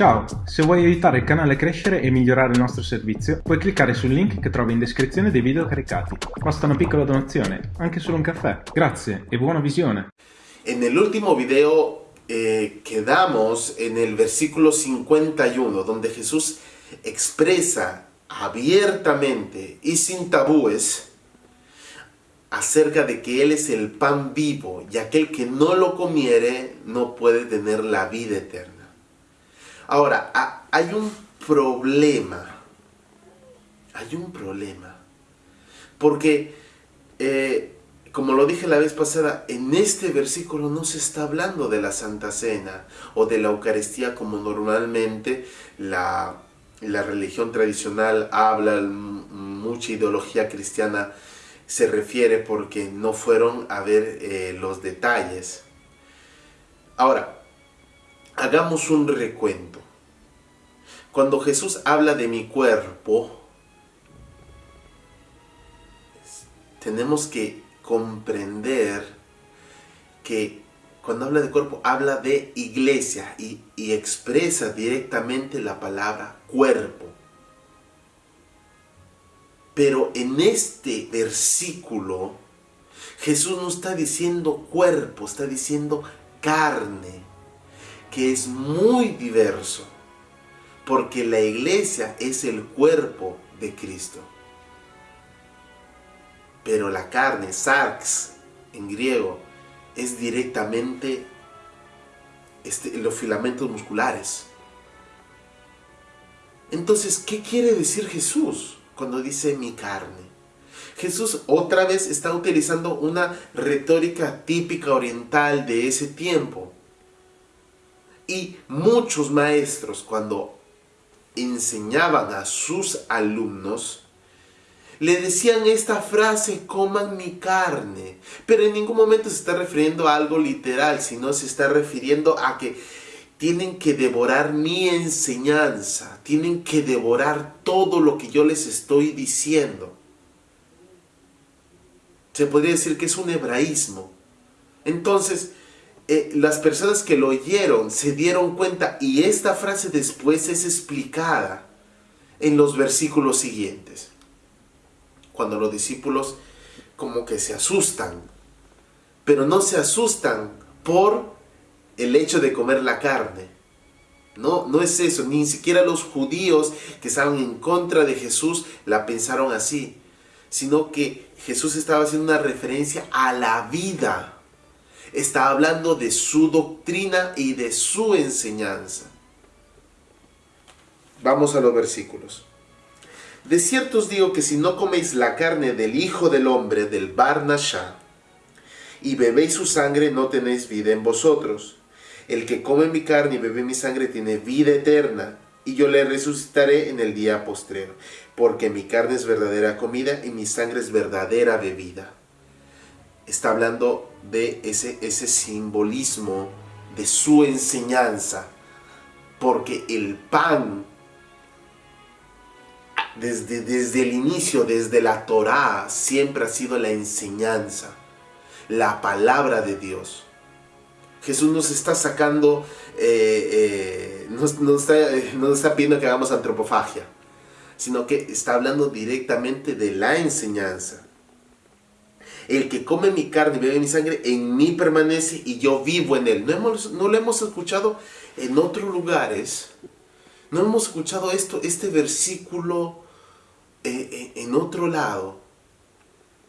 Ciao, se vuoi aiutare il canale a crescere e migliorare il nostro servizio, puoi cliccare sul link che trovi in descrizione dei video caricati. Basta una piccola donazione, anche solo un caffè. Grazie e buona visione. En el video eh, quedamos en el versículo 51, donde Jesús expresa abiertamente y sin tabúes acerca de que Él es el pan vivo y aquel que no lo comiere no puede tener la vida eterna. Ahora, hay un problema. Hay un problema. Porque, eh, como lo dije la vez pasada, en este versículo no se está hablando de la Santa Cena o de la Eucaristía como normalmente la, religión tradicional habla, mucha ideología cristiana se refiere porque no fueron a ver eh, los detalles. Ahora, hagamos un recuento. Cuando Jesús habla de mi cuerpo, tenemos que comprender que cuando habla de cuerpo, habla de iglesia y, expresa directamente la palabra cuerpo. Pero en este versículo, Jesús no está diciendo cuerpo, está diciendo carne, que es muy diverso porque la iglesia es el cuerpo de Cristo. Pero la carne, sarx en griego, es directamente este, los filamentos musculares. Entonces, ¿qué quiere decir Jesús cuando dice mi carne? Jesús otra vez está utilizando una retórica típica oriental de ese tiempo. Y muchos maestros cuando enseñaban a sus alumnos, le decían esta frase, coman mi carne. Pero en ningún momento se está refiriendo a algo literal, sino se está refiriendo a que tienen que devorar mi enseñanza, tienen que devorar todo lo que yo les estoy diciendo. Se podría decir que es un hebraísmo. Entonces, eh, las personas que lo oyeron se dieron cuenta y esta frase después es explicada en los versículos siguientes. Cuando los discípulos como que se asustan, pero no se asustan por el hecho de comer la carne. No, no es eso, ni siquiera los judíos que estaban en contra de Jesús la pensaron así, sino que Jesús estaba haciendo una referencia a la vida está hablando de su doctrina y de su enseñanza. Vamos a los versículos. De cierto os digo que si no coméis la carne del Hijo del Hombre, del Barnashá, y bebéis su sangre, no tenéis vida en vosotros. El que come mi carne y bebe mi sangre tiene vida eterna, y yo le resucitaré en el día postrero, porque mi carne es verdadera comida y mi sangre es verdadera bebida está hablando de ese, ese simbolismo de su enseñanza, porque el pan, desde, desde el inicio, desde la Torá, siempre ha sido la enseñanza, la palabra de Dios. Jesús nos está sacando, eh, eh, está, está pidiendo que hagamos antropofagia, sino que está hablando directamente de la enseñanza. El que come mi carne y bebe mi sangre, en mí permanece y yo vivo en él. No, hemos, no lo hemos escuchado en otros lugares. No hemos escuchado esto, este versículo eh, eh, en otro lado.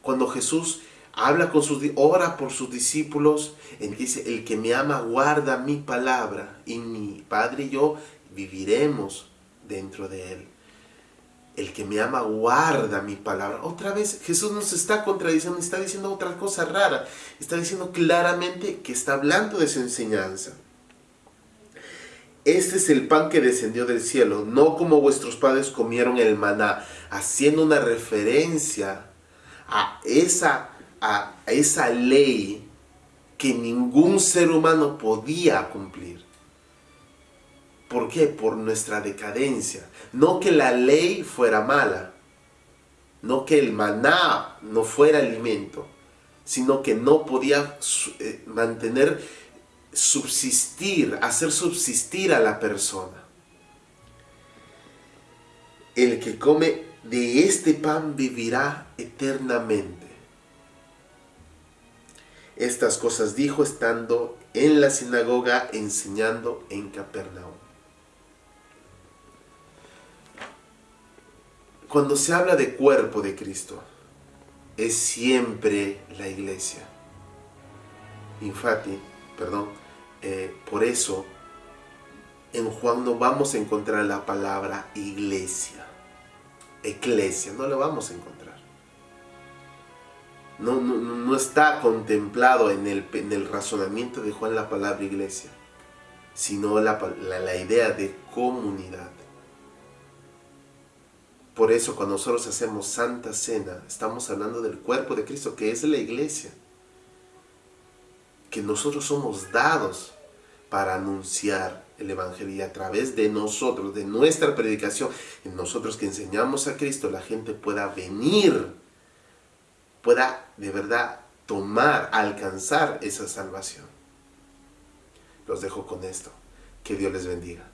Cuando Jesús habla con sus, ora por sus discípulos, él dice, el que me ama guarda mi palabra y mi Padre y yo viviremos dentro de él el que me ama guarda mi palabra. Otra vez Jesús nos está contradiciendo, está diciendo otra cosa rara. Está diciendo claramente que está hablando de su enseñanza. Este es el pan que descendió del cielo, no como vuestros padres comieron el maná, haciendo una referencia a esa, a esa ley que ningún ser humano podía cumplir. ¿Por qué? Por nuestra decadencia. No que la ley fuera mala, no que el maná no fuera alimento, sino que no podía eh, mantener, subsistir, hacer subsistir a la persona. el que come de este pan vivirá eternamente. Estas cosas dijo estando en la sinagoga enseñando en Capernaum. Cuando se habla de cuerpo de Cristo, es siempre la iglesia. Infatti, perdón, eh, por eso en Juan no vamos a encontrar la palabra iglesia, eclesia, no la vamos a encontrar. No, no, está contemplado en el, en el, razonamiento de Juan la palabra iglesia, sino la, la idea de comunidad. Por eso cuando nosotros hacemos Santa Cena, estamos hablando del cuerpo de Cristo, que es la iglesia. Que nosotros somos dados para anunciar el Evangelio y a través de nosotros, de nuestra predicación, en nosotros que enseñamos a Cristo, la gente pueda venir, pueda de verdad tomar, alcanzar esa salvación. Los dejo con esto. Que Dios les bendiga.